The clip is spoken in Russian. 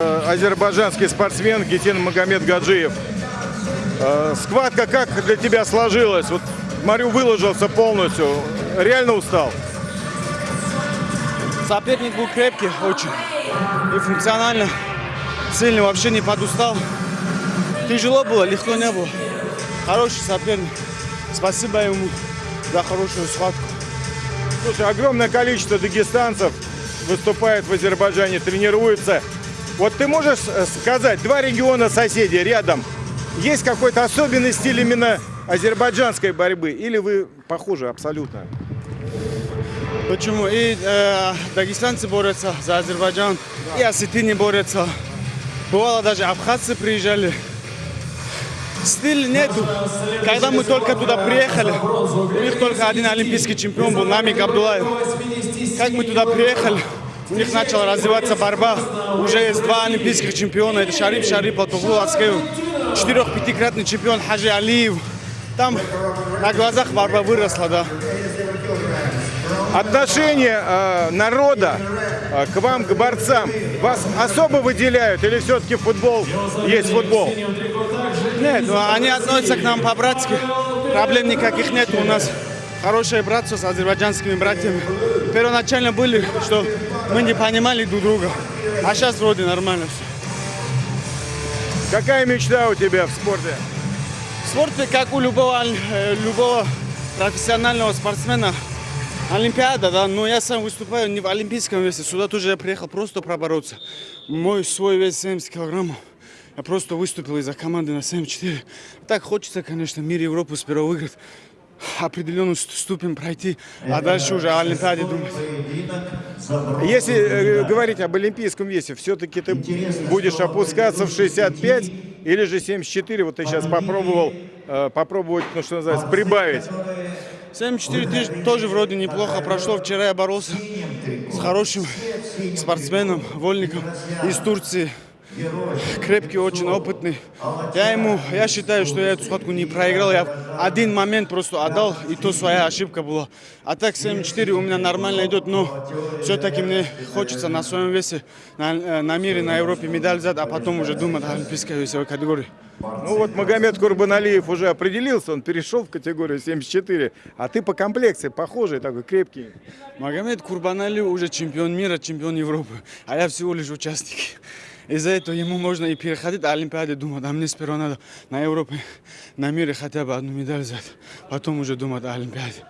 Э, Азербайджанский спортсмен Гетин Магомед Гаджиев. Э, Схватка как для тебя сложилась? Вот смотрю, выложился полностью. Реально устал? Соперник был крепкий очень и функционально. Сильный, вообще не подустал. Тяжело было, легко не было. Хороший соперник. Спасибо ему за хорошую схватку. Слушай, огромное количество дагестанцев выступает в Азербайджане, тренируется. Вот ты можешь э, сказать, два региона соседей рядом, есть какой-то особенный стиль именно азербайджанской борьбы? Или вы похожи абсолютно? Почему? И э, дагестанцы борются за Азербайджан, и осетины борются. Бывало даже абхазцы приезжали. Стиль нету. Когда мы только туда приехали, у них только один олимпийский чемпион был, Намик Абдулаев. Как мы туда приехали, у них начала развиваться борьба. Уже есть два олимпийских чемпиона. Это Шарип Шарипов, Тугул Ацкеев, четырех-пятикратный чемпион Хаджи Алиев. Там на глазах борьба выросла, да. Отношение э, народа э, к вам, к борцам, вас особо выделяют? Или все-таки футбол есть футбол? Нет, ну, они относятся к нам по-братски. Проблем никаких нет. У нас хорошее братство с азербайджанскими братьями. Первоначально были, что мы не понимали друг друга. А сейчас вроде нормально все. Какая мечта у тебя в спорте? В спорте, как у любого, э, любого профессионального спортсмена, Олимпиада, да, но я сам выступаю не в олимпийском весе. Сюда тоже я приехал просто пробороться. Мой свой вес 70 килограммов. Я просто выступил из-за команды на 74. Так хочется, конечно, мир Европы сперва выиграть, определенную ступень пройти, а дальше уже о Олимпиаде думать. Если э, говорить об олимпийском весе, все-таки ты будешь опускаться в 65 или же 74? Вот ты сейчас попробовал э, попробовать, ну что называется, прибавить. 74 тысяч тоже вроде неплохо прошло. Вчера я боролся с хорошим спортсменом, вольником из Турции. Крепкий, очень опытный. Я ему, я считаю, что я эту схватку не проиграл. Я один момент просто отдал, и то своя ошибка была. А так 7-4 у меня нормально идет, но все-таки мне хочется на своем весе, на, э, на мире, на Европе медаль взять, а потом уже думать о олимпийской весовой категории. Ну вот Магомед Курбаналиев уже определился, он перешел в категорию 74, а ты по комплекции похожий, такой крепкий. Магомед Курбаналиев уже чемпион мира, чемпион Европы, а я всего лишь участник. Из-за этого ему можно и переходить на Олимпиаде, думать, а мне сперва надо на Европе, на мире хотя бы одну медаль взять, потом уже думать о Олимпиаде.